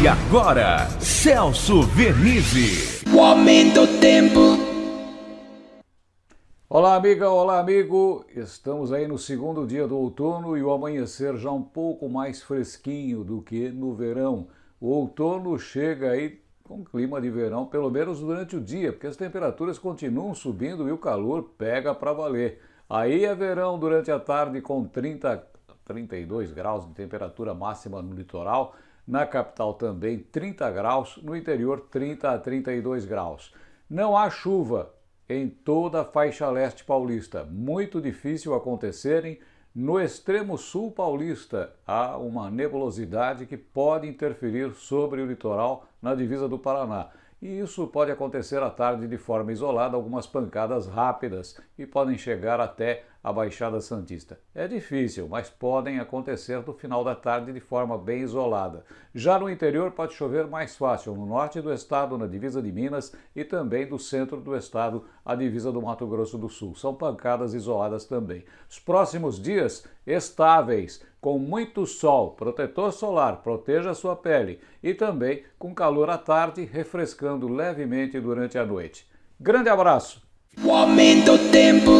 E agora, Celso Vernizzi. O aumento do tempo. Olá, amiga, olá, amigo. Estamos aí no segundo dia do outono e o amanhecer já um pouco mais fresquinho do que no verão. O outono chega aí com clima de verão, pelo menos durante o dia, porque as temperaturas continuam subindo e o calor pega para valer. Aí é verão durante a tarde com 30, 32 graus de temperatura máxima no litoral, na capital também 30 graus, no interior 30 a 32 graus. Não há chuva em toda a faixa leste paulista, muito difícil acontecerem. No extremo sul paulista há uma nebulosidade que pode interferir sobre o litoral na divisa do Paraná. E isso pode acontecer à tarde de forma isolada, algumas pancadas rápidas e podem chegar até a Baixada Santista. É difícil, mas podem acontecer no final da tarde de forma bem isolada. Já no interior pode chover mais fácil, no norte do estado, na divisa de Minas e também do centro do estado, a divisa do Mato Grosso do Sul. São pancadas isoladas também. Os próximos dias estáveis, com muito sol, protetor solar, proteja a sua pele e também com calor à tarde, refrescando levemente durante a noite. Grande abraço! O aumento tempo.